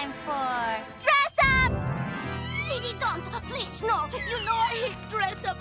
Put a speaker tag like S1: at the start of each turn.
S1: time for dress up!
S2: Diddy, don't! Please, no! You know I hate dress up.